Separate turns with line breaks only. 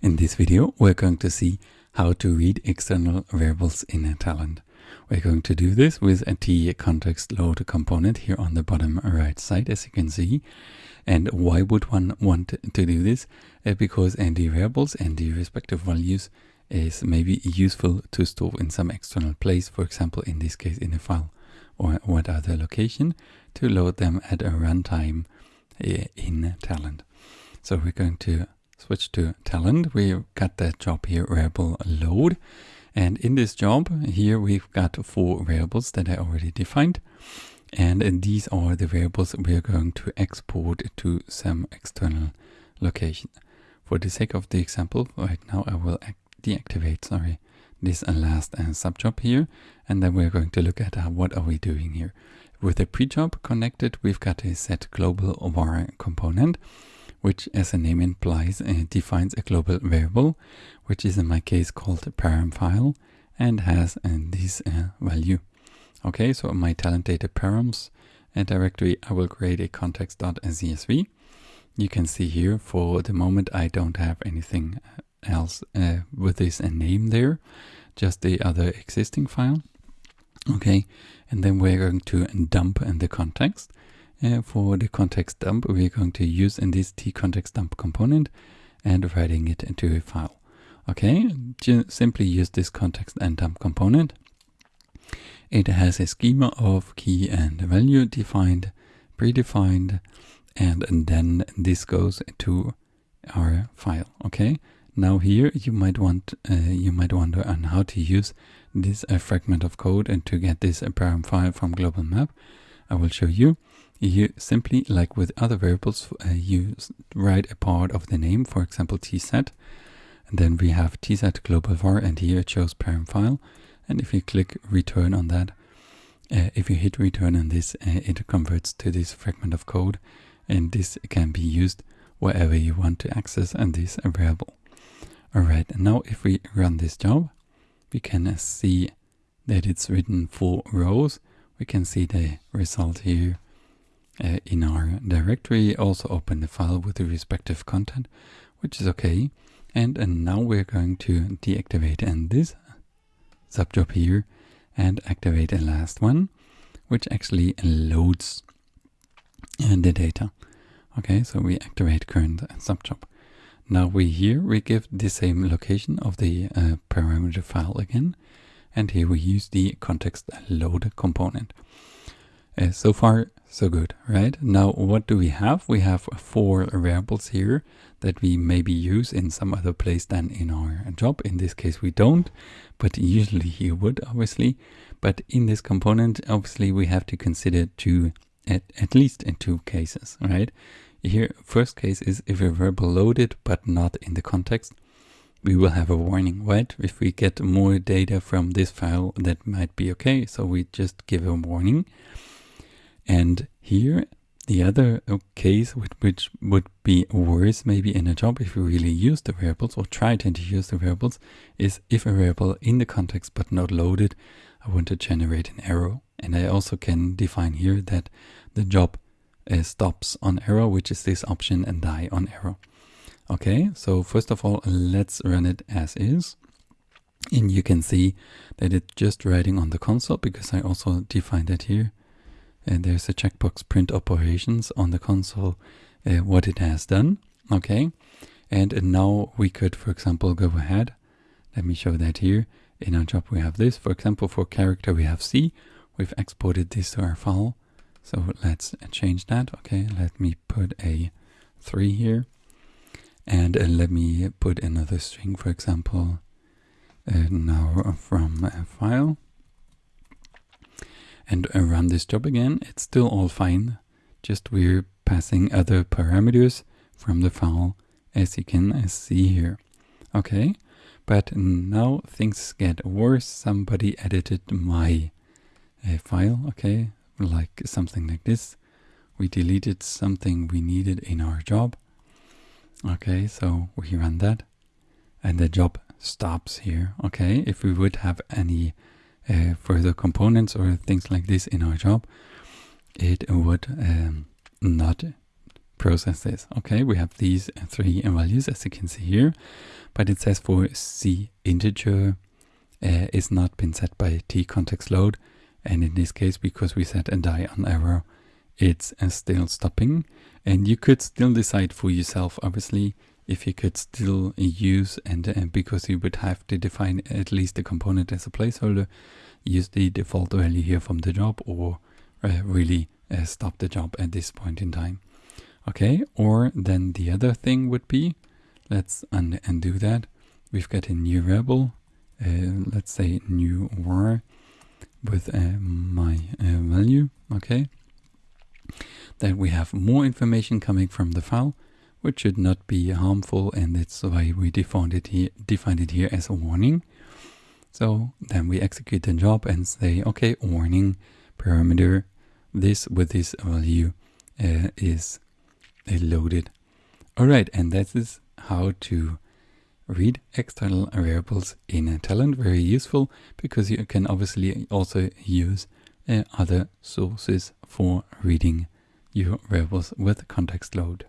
In this video, we're going to see how to read external variables in a Talend. We're going to do this with a t context load component here on the bottom right side, as you can see. And why would one want to do this? Uh, because ND variables and the respective values is maybe useful to store in some external place, for example, in this case in a file or what other location, to load them at a runtime uh, in Talend. So we're going to switch to Talend. We've got that job here, variable load. And in this job here, we've got four variables that I already defined. And these are the variables we're going to export to some external location. For the sake of the example, right now I will deactivate, sorry, this last uh, subjob here. And then we're going to look at uh, what are we doing here. With the pre-job connected, we've got a set global var component which as the name implies uh, defines a global variable, which is in my case called a param file and has uh, this uh, value. Okay, so my talend data params directory, I will create a context.csv. You can see here for the moment I don't have anything else with this name there, just the other existing file. Okay, and then we're going to dump in the context. Uh, for the context dump, we're going to use in this t context dump component and writing it into a file. Okay, just simply use this context and dump component. It has a schema of key and value defined, predefined, and, and then this goes to our file. Okay, now here you might want uh, you might wonder on how to use this uh, fragment of code and to get this uh, param file from global map. I will show you you simply, like with other variables, uh, you write a part of the name, for example, tset. And then we have tset global var, and here it shows param file. And if you click return on that, uh, if you hit return on this, uh, it converts to this fragment of code. And this can be used wherever you want to access and this variable. Alright, now if we run this job, we can see that it's written four rows. We can see the result here uh, in our directory, also open the file with the respective content, which is okay. And, and now we're going to deactivate and this subjob here and activate a last one, which actually loads uh, the data. Okay, so we activate current subjob. Now we here, we give the same location of the uh, parameter file again. And here we use the context load component. Uh, so far, so good, right? Now, what do we have? We have four variables here that we maybe use in some other place than in our job. In this case, we don't, but usually you would, obviously. But in this component, obviously, we have to consider two, at, at least in two cases, right? Here, first case is if a variable loaded, but not in the context, we will have a warning, right? If we get more data from this file, that might be okay. So we just give a warning. And here, the other uh, case which would be worse maybe in a job if you really use the variables or try to use the variables is if a variable in the context but not loaded, I want to generate an error. And I also can define here that the job uh, stops on error, which is this option and die on error. Okay, so first of all, let's run it as is. And you can see that it's just writing on the console because I also defined that here and there's a checkbox print operations on the console uh, what it has done okay? And, and now we could for example go ahead. Let me show that here. In our job we have this. For example for character we have C. We've exported this to our file. So let's change that. Okay let me put a 3 here. And uh, let me put another string for example uh, now from a file and run this job again, it's still all fine. Just we're passing other parameters from the file as you can see here. Okay, but now things get worse. Somebody edited my uh, file, okay, like something like this. We deleted something we needed in our job. Okay, so we run that and the job stops here. Okay, if we would have any uh, further components or things like this in our job, it would um, not process this. Okay, we have these three values as you can see here, but it says for C integer uh, is not been set by T context load. And in this case, because we set a die on error, it's uh, still stopping. And you could still decide for yourself, obviously, if you could still use and uh, because you would have to define at least the component as a placeholder, use the default value here from the job or uh, really uh, stop the job at this point in time. Okay, or then the other thing would be, let's un undo that. We've got a new variable, uh, let's say new var with uh, my uh, value, okay. Then we have more information coming from the file, which should not be harmful, and that's why we defined it here, defined it here as a warning. So then we execute the job and say, okay, warning parameter, this with this value uh, is loaded. Alright, and that is how to read external variables in a Talend. Very useful because you can obviously also use uh, other sources for reading your variables with context load.